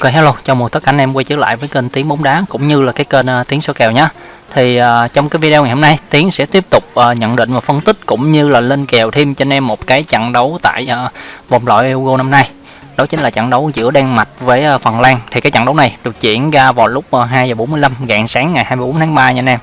Ok hello, chào mừng tất cả anh em quay trở lại với kênh Tiếng bóng đá cũng như là cái kênh uh, Tiếng số kèo nhé. Thì uh, trong cái video ngày hôm nay Tiến sẽ tiếp tục uh, nhận định và phân tích cũng như là lên kèo thêm cho anh em một cái trận đấu tại uh, vòng loại Euro năm nay. Đó chính là trận đấu giữa Đan Mạch với uh, Phần Lan. Thì cái trận đấu này được diễn ra vào lúc uh, 2 giờ 45 rạng sáng ngày 24 tháng 3 nha anh em.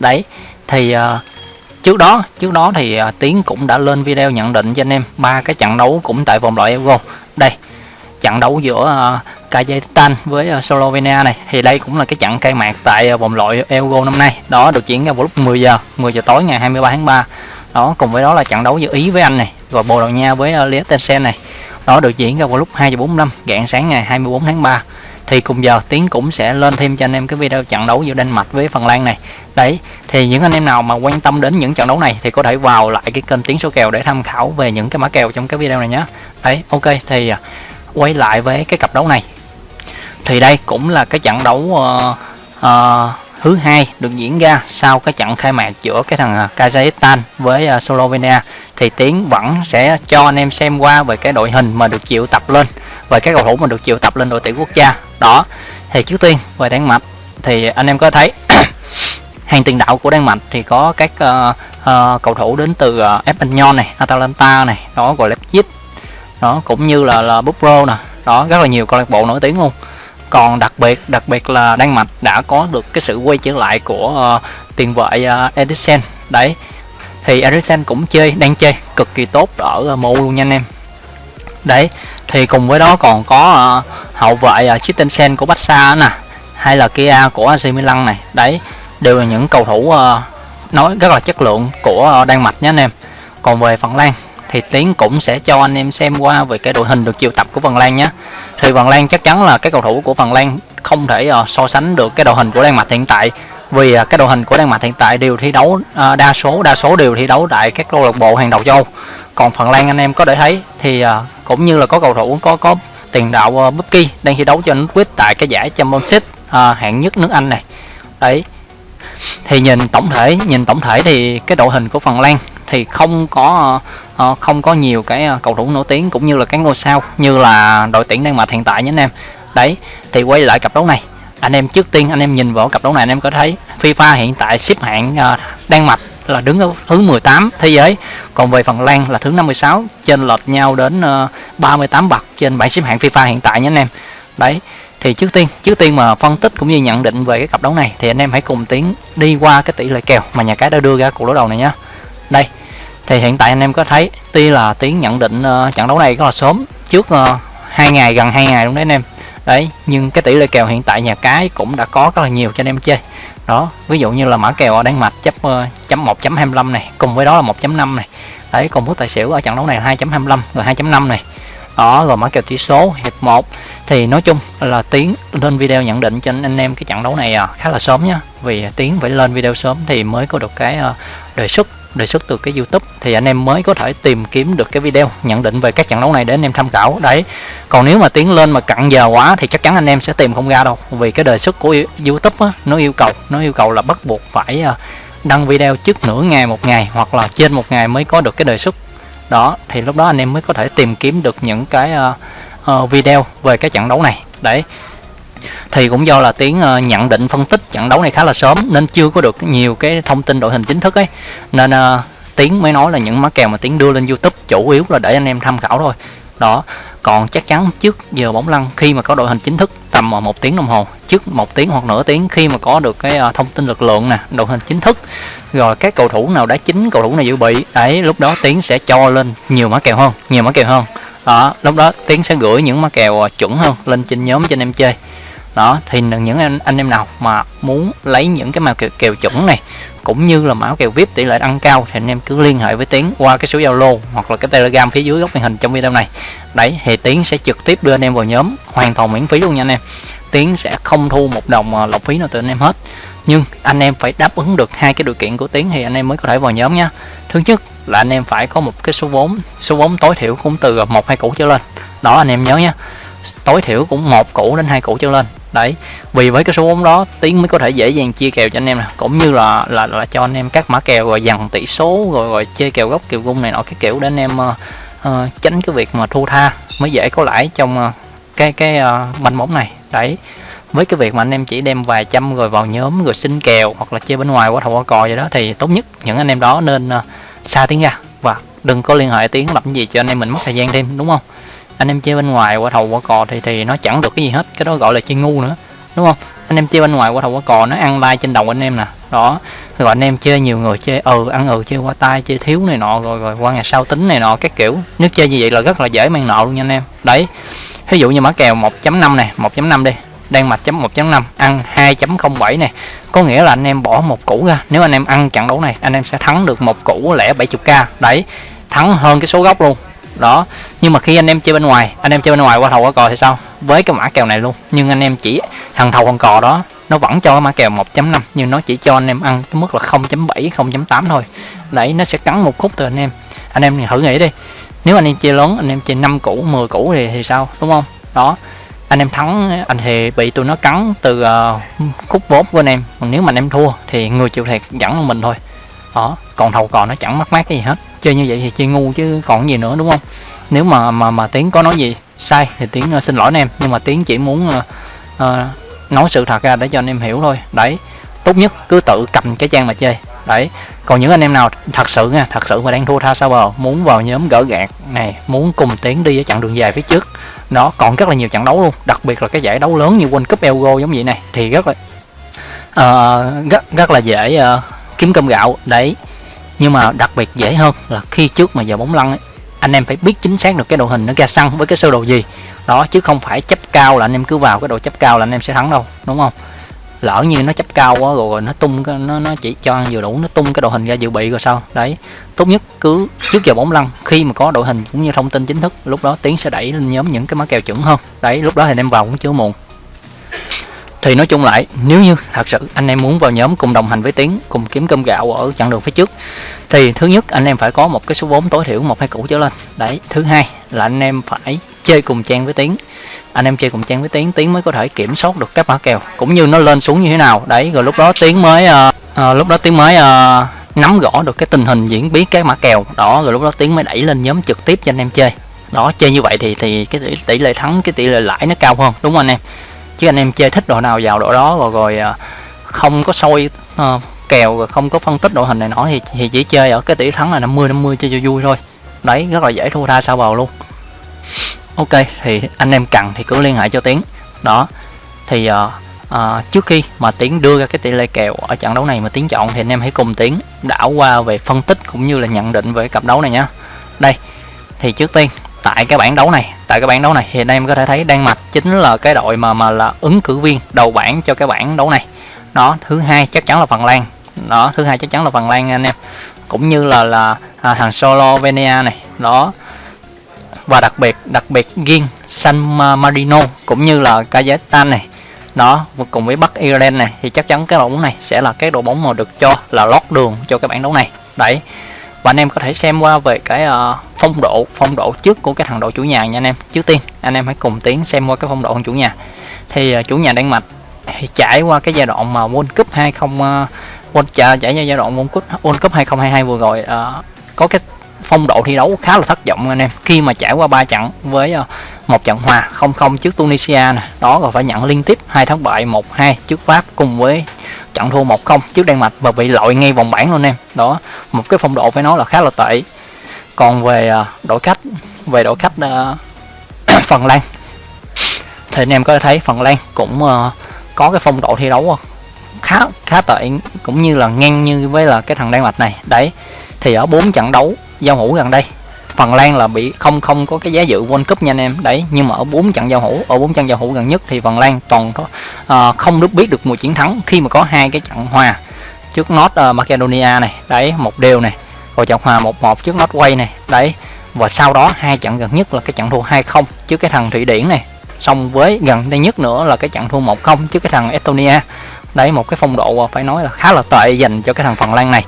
Đấy. Thì uh, trước đó trước đó thì uh, Tiến cũng đã lên video nhận định cho anh em ba cái trận đấu cũng tại vòng loại Euro. Đây trận đấu giữa uh, Kazakhstan với uh, Slovenia này. Thì đây cũng là cái trận khai mạc tại uh, vòng loại Euro năm nay. Đó được diễn ra vào lúc 10 giờ 10 giờ tối ngày 23 tháng 3 đó cùng với đó là trận đấu giữa Ý với Anh này rồi Bồ Đào Nha với uh, Liechtenstein này. Đó được diễn ra vào lúc 2 giờ 45 rạng sáng ngày 24 tháng 3 thì cùng giờ tiến cũng sẽ lên thêm cho anh em cái video trận đấu giữa Đan Mạch với Phần Lan này. Đấy thì những anh em nào mà quan tâm đến những trận đấu này thì có thể vào lại cái kênh tiếng số kèo để tham khảo về những cái mã kèo trong cái video này nhé. Đấy ok thì quay lại với cái cặp đấu này. Thì đây cũng là cái trận đấu uh, uh, thứ hai được diễn ra sau cái trận khai mạc giữa cái thằng ờ, Kazakhstan với uh, Slovenia. Thì tiến vẫn sẽ cho anh em xem qua về cái đội hình mà được chịu tập lên về các cầu thủ mà được chịu tập lên đội tuyển quốc gia. Đó thì trước tiên về Đan Mạch thì anh em có thấy hàng tiền đạo của Đan Mạch thì có các uh, uh, cầu thủ đến từ uh, Espanyol này, Atalanta này, đó gọi Leipzig đó cũng như là là Bupro nè. Đó rất là nhiều câu lạc bộ nổi tiếng luôn. Còn đặc biệt đặc biệt là Đan Mạch đã có được cái sự quay trở lại của uh, tiền vệ ờ, uh, Edison đấy thì Edison cũng chơi đang chơi cực kỳ tốt ở ờ, uh, MU luôn nha anh em. Đấy thì cùng với đó còn có uh, hậu vệ uh, Christensen của Barca nè hay là Kia của AC Milan này. Đấy đều là những cầu thủ uh, nói rất là chất lượng của uh, Đan Mạch nhé anh em. Còn về Phần Lan thì Tiến cũng sẽ cho anh em xem qua về cái đội hình được triệu tập của Phần Lan nhé. Thì Phần Lan chắc chắn là cái cầu thủ của Phần Lan không thể uh, so sánh được cái đội hình của Đan Mạch hiện tại. Vì uh, cái đội hình của Đan Mạch hiện tại đều thi đấu uh, đa số đa số đều thi đấu tại các câu lạc bộ hàng đầu châu. Còn Phần Lan anh em có thể thấy thì uh, cũng như là có cầu thủ có có tiền đạo uh, Bucky đang thi đấu cho nước quyết tại cái giải Champions League uh, hạng nhất nước Anh này. Đấy. Thì nhìn tổng thể nhìn tổng thể thì cái đội hình của Phần Lan thì không có uh, không có nhiều cái ờ, cầu thủ nổi tiếng cũng như là cái ngôi sao như là đội tuyển Đan Mạch hiện tại nhé anh em. Đấy thì quay lại cặp đấu này. Anh em trước tiên anh em nhìn vào cặp đấu này anh em có thấy FIFA hiện tại xếp hạng uh, Đan Mạch là đứng ở thứ 18 thế giới còn về Phần Lan là thứ 56 trên lệch nhau đến uh, 38 bậc trên bảng xếp hạng FIFA hiện tại nhé anh em. Đấy thì trước tiên trước tiên mà phân tích cũng như nhận định về cái cặp đấu này thì anh em hãy cùng tiến đi qua cái tỷ lệ kèo mà nhà cái đã đưa ra cuộc đối đầu này nhé đây thì hiện tại anh em có thấy tuy là tiếng nhận định uh, trận đấu này rất là sớm trước ờ, hai uh, ngày gần hai ngày luôn đấy anh em. Đấy nhưng cái tỷ lệ kèo hiện tại nhà cái cũng đã có rất là nhiều cho anh em chơi. Đó ví dụ như là mã kèo ở đan mạch chấp uh, chấm 1.25 này cùng với đó là 1.5 này. Đấy cùng với tài xỉu ở trận đấu này 2.25 rồi 2.5 này. Đó rồi mã kèo tỷ số hiệp 1 thì nói chung là tiến lên video nhận định cho anh em cái trận đấu này à, khá là sớm nhá. Vì tiến phải lên video sớm thì mới có được cái uh, đề xuất đề xuất từ cái YouTube thì anh em mới có thể tìm kiếm được cái video nhận định về các trận đấu này để anh em tham khảo. Đấy còn nếu mà tiến lên mà cặn giờ quá thì chắc chắn anh em sẽ tìm không ra đâu vì cái đề xuất của YouTube á, nó yêu cầu nó yêu cầu là bắt buộc phải à, đăng video trước nửa ngày một ngày hoặc là trên một ngày mới có được cái đề xuất. Đó thì lúc đó anh em mới có thể tìm kiếm được những cái uh, uh, video về cái trận đấu này. Đấy thì cũng do là tiếng uh, nhận định phân tích trận đấu này khá là sớm nên chưa có được nhiều cái thông tin đội hình chính thức ấy. Nên ờ, uh, tiếng mới nói là những mã kèo mà tiếng đưa lên youtube chủ yếu là để anh em tham khảo thôi. Đó còn chắc chắn trước giờ bóng lăn khi mà có đội hình chính thức tầm ờ, một tiếng đồng hồ trước một tiếng hoặc nửa tiếng khi mà có được cái thông tin lực lượng nè đội hình chính thức rồi các cầu thủ nào đá chính cầu thủ nào dự bị đấy lúc đó tiến sẽ cho lên nhiều mã kèo hơn nhiều mã kèo hơn. Đó lúc đó tiến sẽ gửi những mã kèo chuẩn hơn lên trên nhóm cho anh em chơi đó thì những anh, anh em nào mà muốn lấy những cái mã kèo, kèo chuẩn này cũng như là mã kèo vip tỷ lệ ăn cao thì anh em cứ liên hệ với tiến qua cái số zalo hoặc là cái telegram phía dưới góc màn hình trong video này. Đấy thì tiến sẽ trực tiếp đưa anh em vào nhóm hoàn toàn miễn phí luôn nha anh em. Tiến sẽ không thu một đồng à, lọc phí nào từ anh em hết. Nhưng anh em phải đáp ứng được hai cái điều kiện của tiến thì anh em mới có thể vào nhóm nha. Thứ nhất là anh em phải có một cái số vốn số vốn tối thiểu cũng từ à, một hai củ trở lên. Đó anh em nhớ nha. Tối thiểu cũng một củ đến hai củ trở lên đấy vì với cái số vốn đó tiến mới có thể dễ dàng chia kèo cho anh em nè. Cũng như là là là cho anh em các mã kèo rồi dằn tỷ số rồi rồi chơi kèo gốc kèo gung này nọ cái kiểu để anh em uh, uh, tránh cái việc mà thua tha mới dễ có lãi trong uh, cái cái uh, banh bóng này. Đấy với cái việc mà anh em chỉ đem vài trăm rồi vào nhóm rồi xin kèo hoặc là chơi bên ngoài qua thầu qua cò vậy đó thì tốt nhất những anh em đó nên uh, xa tiếng ra. Và đừng có liên hệ tiếng làm gì cho anh em mình mất thời gian thêm đúng không? Anh em chơi bên ngoài qua thầu qua cò thì thì nó chẳng được cái gì hết. Cái đó gọi là chơi ngu nữa, đúng không? Anh em chơi bên ngoài qua thầu qua cò nó ăn like trên đầu anh em nè. Đó, rồi anh em chơi nhiều người chơi ừ ăn ừ chơi qua tay chơi thiếu này nọ, rồi rồi qua ngày sau tính này nọ, các kiểu. Nếu chơi như vậy là rất là dễ mang nợ luôn nha anh em. Đấy ví dụ như mã kèo 1.5 này 1.5 đi. Đang mạch chấm 1.5 ăn 2.07 này có nghĩa là anh em bỏ một củ ra. Nếu anh em ăn trận đấu này, anh em sẽ thắng được một củ lẻ 70k đấy, thắng hơn cái số gốc luôn đó nhưng mà khi anh em chơi bên ngoài anh em chơi bên ngoài qua thầu qua cò thì sao? Với cái mã kèo này luôn nhưng anh em chỉ thằng thầu con cò đó nó vẫn cho cái mã kèo 1.5 nhưng nó chỉ cho anh em ăn cái mức là 0.7 0.8 thôi. Đấy nó sẽ cắn một khúc từ anh em. Anh em thử nghĩ đi nếu anh em chơi lớn anh em chơi 5 củ 10 củ thì thì sao đúng không? Đó anh em thắng anh thì bị tụi nó cắn từ uh, khúc vốn của anh em. Còn nếu mà anh em thua thì người chịu thiệt vẫn là mình thôi. Đó còn thầu cò nó chẳng mắc mát cái gì hết chơi như vậy thì chơi ngu chứ còn gì nữa đúng không? Nếu mà mà mà tiến có nói gì sai thì tiến uh, xin lỗi anh em. Nhưng mà tiến chỉ muốn uh, uh, nói sự thật ra để cho anh em hiểu thôi. Đấy tốt nhất cứ tự cầm cái trang mà chơi. Đấy còn những anh em nào thật sự nha thật sự mà đang thua tha sao bờ muốn vào nhóm gỡ gạt này muốn cùng tiến đi ở chặng đường dài phía trước nó còn rất là nhiều trận đấu luôn. Đặc biệt là cái giải đấu lớn như World Cup Euro giống vậy này thì rất là uh, rất rất là dễ uh, kiếm cơm gạo. Đấy nhưng mà đặc biệt dễ hơn là khi trước mà giờ bóng lăn ấy, anh em phải biết chính xác được cái đội hình nó ra sân với cái sơ đồ gì. Đó chứ không phải chấp cao là anh em cứ vào cái độ chấp cao là anh em sẽ thắng đâu đúng không? Lỡ như nó chấp cao quá rồi nó tung nó nó chỉ cho ăn vừa đủ nó tung cái đội hình ra dự bị rồi sao? Đấy tốt nhất cứ trước giờ bóng lăn khi mà có đội hình cũng như thông tin chính thức lúc đó tiến sẽ đẩy lên nhóm những cái mã kèo chuẩn hơn. Đấy lúc đó thì anh em vào cũng chưa muộn thì nói chung lại nếu như thật sự anh em muốn vào nhóm cùng đồng hành với tiến cùng kiếm cơm gạo ở chặng đường phía trước thì thứ nhất anh em phải có một cái số vốn tối thiểu một hai củ trở lên. Đấy thứ hai là anh em phải chơi cùng trang với tiến. Anh em chơi cùng trang với tiến tiến mới có thể kiểm soát được các mã kèo cũng như nó lên xuống như thế nào. Đấy rồi lúc đó tiến mới uh, uh, lúc đó tiến mới uh, nắm rõ được cái tình hình diễn biến các mã kèo đó rồi lúc đó tiến mới đẩy lên nhóm trực tiếp cho anh em chơi. Đó chơi như vậy thì thì cái tỷ, tỷ lệ thắng cái tỷ lệ lãi nó cao hơn đúng không anh em? Chứ anh em chơi thích đội nào vào đội đó rồi rồi à, không có soi uh, kèo rồi không có phân tích đội hình này nọ thì thì chỉ chơi ở cái tỷ thắng là 50 50 chơi cho vui thôi. Đấy rất là dễ thua tha sao bầu luôn. Ok thì anh em cần thì cứ liên hệ cho tiến. Đó thì uh, uh, trước khi mà tiến đưa ra cái tỷ lệ kèo ở trận đấu này mà tiến chọn thì anh em hãy cùng tiến đảo qua về phân tích cũng như là nhận định về cặp đấu này nhé đây thì trước tiên tại cái bảng đấu này tại cái bảng đấu này. Thì anh em có thể thấy Đan Mạch chính là cái đội mà mà là ứng cử viên đầu bảng cho cái bảng đấu này. Nó thứ hai chắc chắn là Phần Lan. Đó thứ hai chắc chắn là Phần Lan anh em. Cũng như là là à, thằng Slovenia này. Đó. Và đặc biệt đặc biệt riêng San Marino cũng như là Kazakhstan này. Đó cùng với Bắc Ireland này thì chắc chắn cái đội bóng này sẽ là cái đội bóng mà được cho là lót đường cho cái bảng đấu này. Đấy và anh em có thể xem qua về cái uh, phong độ phong độ trước của cái thằng đội chủ nhà nha anh em. Trước tiên anh em hãy cùng tiến xem qua cái phong độ của chủ nhà. Thì uh, chủ nhà Đan Mạch thì trải qua cái giai đoạn mà World Cup 20 uh, ờ, World trải qua giai đoạn World Cup World Cup 2022 vừa rồi uh, có cái phong độ thi đấu khá là thất vọng anh em. Khi mà trải qua ba trận với uh, một trận hòa 0-0 trước Tunisia nè đó rồi phải nhận liên tiếp hai thắng bại 1-2 trước Pháp cùng với trận thua 1-0 trước Đan Mạch và bị loại ngay vòng bảng luôn em. Đó một cái phong độ phải nói là khá là tệ. Còn về à, đội khách về đội khách uh, Phần Lan. Thì anh em có thể thấy Phần Lan cũng uh, có cái phong độ thi đấu khá khá tệ cũng như là ngang như với là cái thằng Đan Mạch này. Đấy thì ở bốn trận đấu giao hữu gần đây Phần Lan là bị không không có cái giá dự World Cup nha anh em. Đấy nhưng mà ở bốn trận giao hữu ở bốn trận giao hữu gần nhất thì Phần Lan toàn uh, không được biết được mùa chiến thắng khi mà có hai cái trận hòa trước North uh, Macedonia này. Đấy một đều này. Rồi trận hòa 1-1 trước Norway này. Đấy và sau đó hai trận gần nhất là cái trận thua 2-0 trước cái thằng Thụy Điển này. Xong với gần đây nhất nữa là cái trận thua 1-0 trước cái thằng Estonia. Đấy một cái phong độ à, phải nói là khá là tệ dành cho cái thằng Phần Lan này.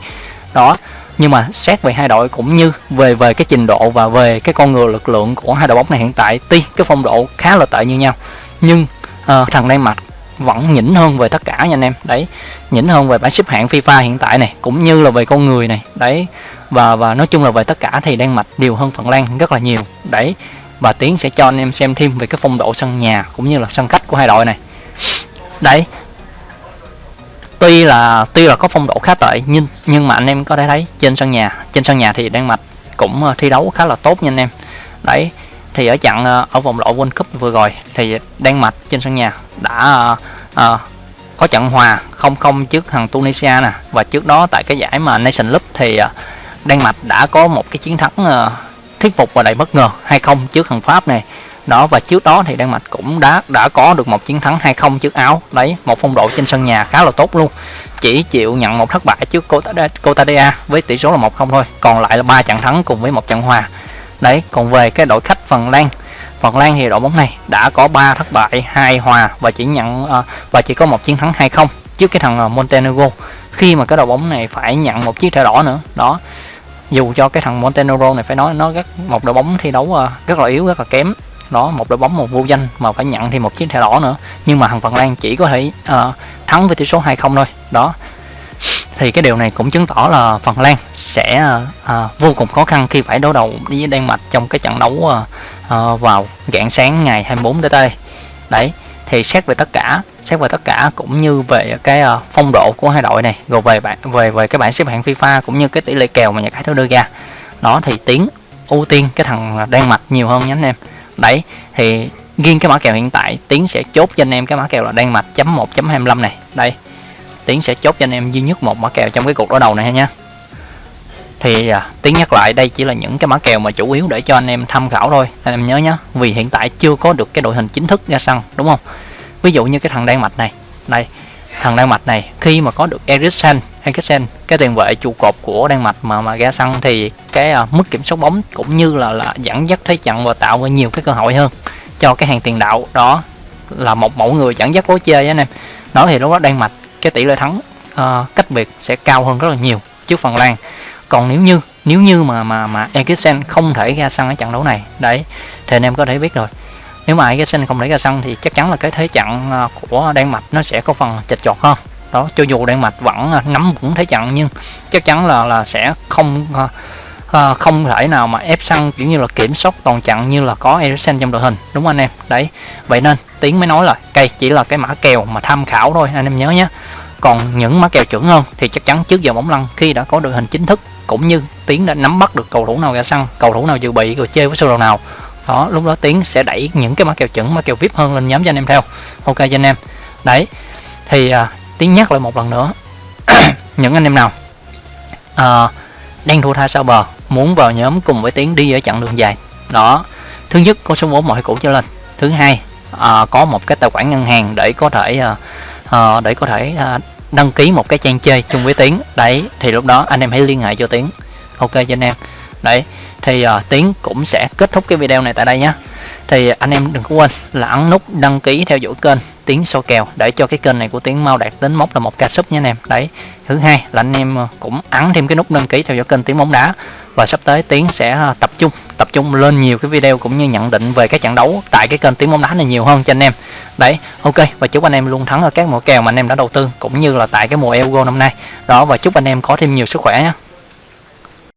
Đó nhưng mà xét về hai đội cũng như về về cái trình độ và về cái con người lực lượng của hai đội bóng này hiện tại tuy cái phong độ khá là tệ như nhau nhưng uh, thằng Đan Mạch vẫn nhỉnh hơn về tất cả nha anh em. Đấy nhỉnh hơn về bảng xếp hạng FIFA hiện tại này cũng như là về con người này. Đấy và và nói chung là về tất cả thì Đan Mạch đều hơn Phần Lan rất là nhiều. Đấy và tiến sẽ cho anh em xem thêm về cái phong độ sân nhà cũng như là sân khách của hai đội này. Đấy tuy là tuy là có phong độ khá tệ nhưng nhưng mà anh em có thể thấy trên sân nhà trên sân nhà thì Đan Mạch cũng ờ, thi đấu khá là tốt nha anh em. Đấy thì ở trận ờ, ở vòng loại World Cup vừa rồi thì Đan Mạch trên sân nhà đã uh, có trận hòa 0-0 trước thằng Tunisia nè. Và trước đó tại cái giải mà Nation Cup thì uh, Đan Mạch đã có một cái chiến thắng uh, thuyết phục và đầy bất ngờ 2-0 trước thằng Pháp này đó, và trước đó thì Đan Mạch cũng đã đã có được một chiến thắng 2-0 trước Áo. Đấy, một phong độ trên sân nhà khá là tốt luôn. Chỉ chịu nhận một thất bại trước Cotadea với tỷ số là 1-0 thôi, còn lại là ba trận thắng cùng với một trận hòa. Đấy, còn về cái đội khách Phần Lan Phần Lan thì đội bóng này đã có 3 thất bại, hai hòa và chỉ nhận ờ, và chỉ có một chiến thắng 2-0 trước cái thằng ờ, Montenegro. Khi mà cái đội bóng này phải nhận một chiếc thẻ đỏ nữa, đó. Dù cho cái thằng Montenegro này phải nói nó rất, một đội bóng thi đấu ờ, rất là yếu, rất là kém đó một đội bóng một vô danh mà phải nhận thêm một chiếc thẻ đỏ nữa. Nhưng mà thằng Phần Lan chỉ có thể uh, thắng với tỷ số 2-0 thôi. Đó. Thì cái điều này cũng chứng tỏ là Phần Lan sẽ uh, vô cùng khó khăn khi phải đối đầu với Đan Mạch trong cái trận đấu uh, uh, vào rạng sáng ngày 24 tới đây. Đấy thì xét về tất cả xét về tất cả cũng như về cái uh, phong độ của hai đội này rồi về bạn về về cái bảng xếp hạng FIFA cũng như cái tỷ lệ kèo mà nhà cái nó đưa ra. Đó thì tiến ưu tiên cái thằng Đan Mạch nhiều hơn nhé anh em đấy thì riêng cái mã kèo hiện tại tiến sẽ chốt cho anh em cái mã kèo là đan mạch chấm một chấm hai này. Đây tiến sẽ chốt cho anh em duy nhất một mã kèo trong cái cuộc đối đầu này nha. Thì à, tiến nhắc lại đây chỉ là những cái mã kèo mà chủ yếu để cho anh em tham khảo thôi. Anh em nhớ nhé vì hiện tại chưa có được cái đội hình chính thức ra sân đúng không? Ví dụ như cái thằng đan mạch này. Đây thằng đan mạch này khi mà có được Eriksen Eriksen cái tiền vệ trụ cột của đan mạch mà mà ra sân thì cái uh, mức kiểm soát bóng cũng như là là dẫn dắt thế trận và tạo ra nhiều cái cơ hội hơn cho cái hàng tiền đạo đó là một mẫu người dẫn dắt lối chơi anh em. Nói thì lúc đó đan mạch cái tỷ lệ thắng uh, cách biệt sẽ cao hơn rất là nhiều trước phần lan. Còn nếu như nếu như mà mà mà Eriksen không thể ra sân ở trận đấu này đấy thì anh em có thể biết rồi. Nếu mà Eriksen không thể ra sân thì chắc chắn là cái thế trận à, của Đan Mạch nó sẽ có phần chật chọt hơn đó cho dù Đan Mạch vẫn à, nắm vững thế trận nhưng chắc chắn là là sẽ không uh, không thể nào mà ép sân kiểu như là kiểm soát toàn trận như là có Eriksen trong đội hình đúng không anh em? Đấy vậy nên tiến mới nói là cây chỉ là cái mã kèo mà tham khảo thôi anh em nhớ nhé. Còn những mã kèo chuẩn hơn thì chắc chắn trước giờ bóng lăn khi đã có đội hình chính thức cũng như tiến đã nắm bắt được cầu thủ nào ra sân cầu thủ nào dự bị rồi chơi với sơ đồ nào. Đó lúc đó tiến sẽ đẩy những cái mã kèo chuẩn mã kèo vip hơn lên nhóm cho anh em theo. Ok cho anh em. Đấy thì à, tiếng nhắc lại một lần nữa. Những anh em nào à, đang thua tha sau bờ muốn vào nhóm cùng với tiến đi ở chặng đường dài. Đó thứ nhất có số vốn mọi cũ trở lên. Thứ hai à, có một cái tài khoản ngân hàng để có thể à, à, để có thể à, đăng ký một cái trang chơi chung với tiến. Đấy thì lúc đó anh em hãy liên hệ cho tiến. Ok cho anh em. Đấy thì uh, tiến cũng sẽ kết thúc cái video này tại đây nhé thì anh em đừng có quên là ấn nút đăng ký theo dõi kênh tiến so kèo. Để cho cái kênh này của tiến mau đạt đến mốc là một ca sub nha anh em. Đấy, thứ hai là anh em ờ, cũng ấn thêm cái nút đăng ký theo dõi kênh tiến bóng đá. Và sắp tới tiến sẽ ờ, tập trung tập trung lên nhiều cái video cũng như nhận định về các trận đấu tại cái kênh tiến bóng đá này nhiều hơn cho anh em. Đấy, ok, và chúc anh em luôn thắng ở các mùa kèo mà anh em đã đầu tư, cũng như là tại cái mùa Euro năm nay. Đó, và chúc anh em có thêm nhiều sức khỏe nhé.